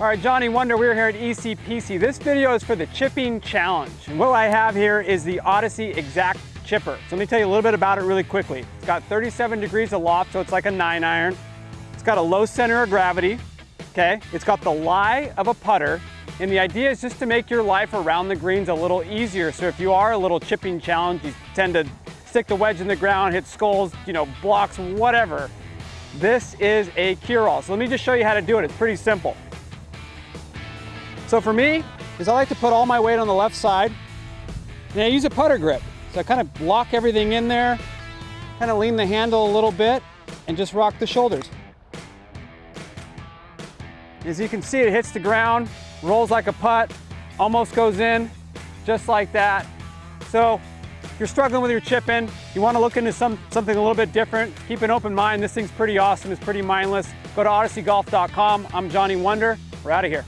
All right, Johnny Wonder, we're here at ECPC. This video is for the chipping challenge. And what I have here is the Odyssey X-Act Chipper. So let me tell you a little bit about it really quickly. It's got 37 degrees of loft, so it's like a nine iron. It's got a low center of gravity, okay? It's got the lie of a putter, and the idea is just to make your life around the greens a little easier. So if you are a little chipping challenge, you tend to stick the wedge in the ground, hit skulls, you know, blocks, whatever. This is a cure-all. So let me just show you how to do it. It's pretty simple. So for me, is I like to put all my weight on the left side and I use a putter grip. So I kind of lock everything in there, kind of lean the handle a little bit and just rock the shoulders. As you can see, it hits the ground, rolls like a putt, almost goes in, just like that. So if you're struggling with your chipping, you want to look into some, something a little bit different, keep an open mind. This thing's pretty awesome. It's pretty mindless. Go to odysseygolf.com. I'm Johnny Wonder. We're out of here.